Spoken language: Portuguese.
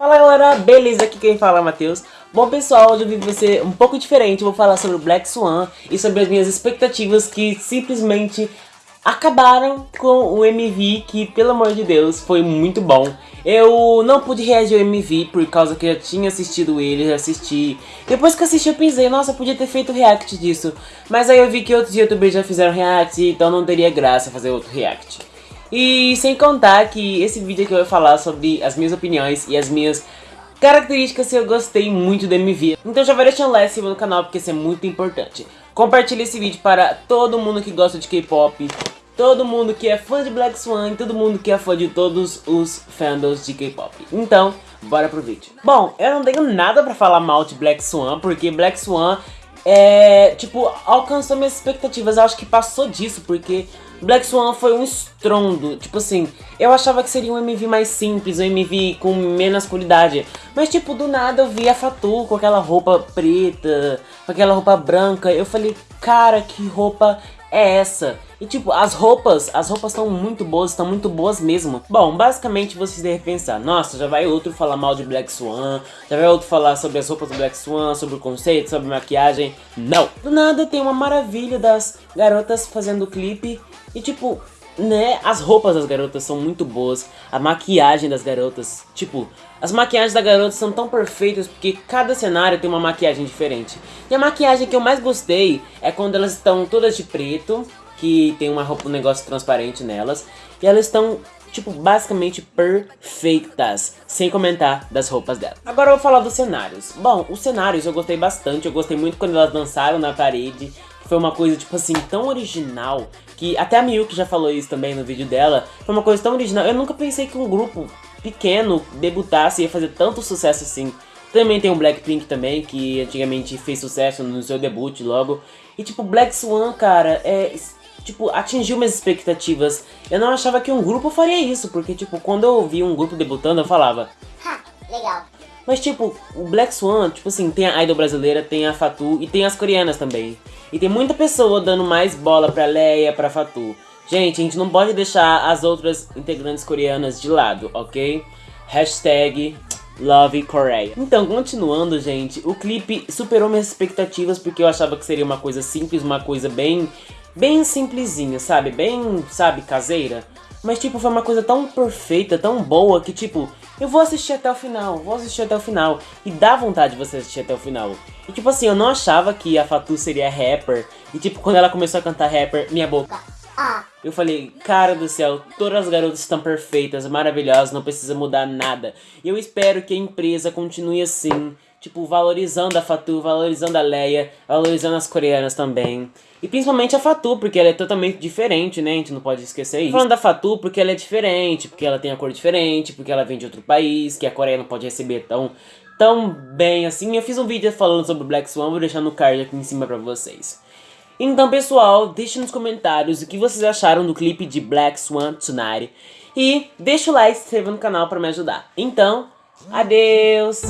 Fala galera, beleza? Aqui quem fala é Matheus. Bom pessoal, hoje o vídeo vai ser um pouco diferente, vou falar sobre o Black Swan e sobre as minhas expectativas que simplesmente acabaram com o MV que, pelo amor de Deus, foi muito bom. Eu não pude reagir ao MV por causa que eu já tinha assistido ele, já assisti. Depois que assisti eu pensei, nossa, eu podia ter feito react disso. Mas aí eu vi que outros youtubers já fizeram react, então não teria graça fazer outro react. E sem contar que esse vídeo aqui eu vou falar sobre as minhas opiniões e as minhas características que eu gostei muito do MV. Então já vai deixando like no canal porque isso é muito importante. Compartilhe esse vídeo para todo mundo que gosta de K-pop, todo mundo que é fã de Black Swan todo mundo que é fã de todos os fandoms de K-pop. Então, bora pro vídeo. Bom, eu não tenho nada pra falar mal de Black Swan, porque Black Swan é, tipo, alcançou minhas expectativas. Eu acho que passou disso, porque Black Swan foi um estrondo. Tipo assim, eu achava que seria um MV mais simples, um MV com menos qualidade. Mas tipo, do nada eu vi a Fatu com aquela roupa preta, com aquela roupa branca. Eu falei, cara, que roupa é essa? E tipo, as roupas, as roupas estão muito boas, estão muito boas mesmo. Bom, basicamente vocês devem pensar, nossa, já vai outro falar mal de Black Swan, já vai outro falar sobre as roupas do Black Swan, sobre o conceito, sobre maquiagem. Não! Do nada tem uma maravilha das garotas fazendo clipe e tipo, né, as roupas das garotas são muito boas, a maquiagem das garotas, tipo, as maquiagens das garotas são tão perfeitas porque cada cenário tem uma maquiagem diferente. E a maquiagem que eu mais gostei é quando elas estão todas de preto, que tem uma roupa, um negócio transparente nelas, e elas estão tipo, basicamente perfeitas, sem comentar das roupas dela. Agora eu vou falar dos cenários. Bom, os cenários eu gostei bastante, eu gostei muito quando elas dançaram na parede, foi uma coisa, tipo assim, tão original, que até a Miyuki já falou isso também no vídeo dela, foi uma coisa tão original, eu nunca pensei que um grupo pequeno debutasse e ia fazer tanto sucesso assim. Também tem o Blackpink também, que antigamente fez sucesso no seu debut logo. E tipo, Black Swan, cara, é tipo, atingiu minhas expectativas. Eu não achava que um grupo faria isso, porque, tipo, quando eu vi um grupo debutando, eu falava... Ha, legal. Mas, tipo, o Black Swan, tipo assim, tem a idol brasileira, tem a Fatu e tem as coreanas também. E tem muita pessoa dando mais bola pra Leia, pra Fatu. Gente, a gente não pode deixar as outras integrantes coreanas de lado, ok? Hashtag. Então, continuando, gente, o clipe superou minhas expectativas porque eu achava que seria uma coisa simples, uma coisa bem bem simplesinha, sabe? Bem, sabe, caseira. Mas, tipo, foi uma coisa tão perfeita, tão boa, que, tipo, eu vou assistir até o final, vou assistir até o final. E dá vontade de você assistir até o final. E, tipo assim, eu não achava que a Fatu seria rapper. E, tipo, quando ela começou a cantar rapper, minha boca... Eu falei, cara do céu, todas as garotas estão perfeitas, maravilhosas, não precisa mudar nada. E eu espero que a empresa continue assim, tipo, valorizando a Fatu, valorizando a Leia, valorizando as coreanas também. E principalmente a Fatu, porque ela é totalmente diferente, né? A gente não pode esquecer isso. Falando da Fatu, porque ela é diferente, porque ela tem a cor diferente, porque ela vem de outro país, que a Coreia não pode receber tão, tão bem assim. Eu fiz um vídeo falando sobre Black Swan, vou deixar no card aqui em cima pra vocês. Então, pessoal, deixe nos comentários o que vocês acharam do clipe de Black Swan Tonight. E deixa o like e se inscreva no canal pra me ajudar. Então, adeus!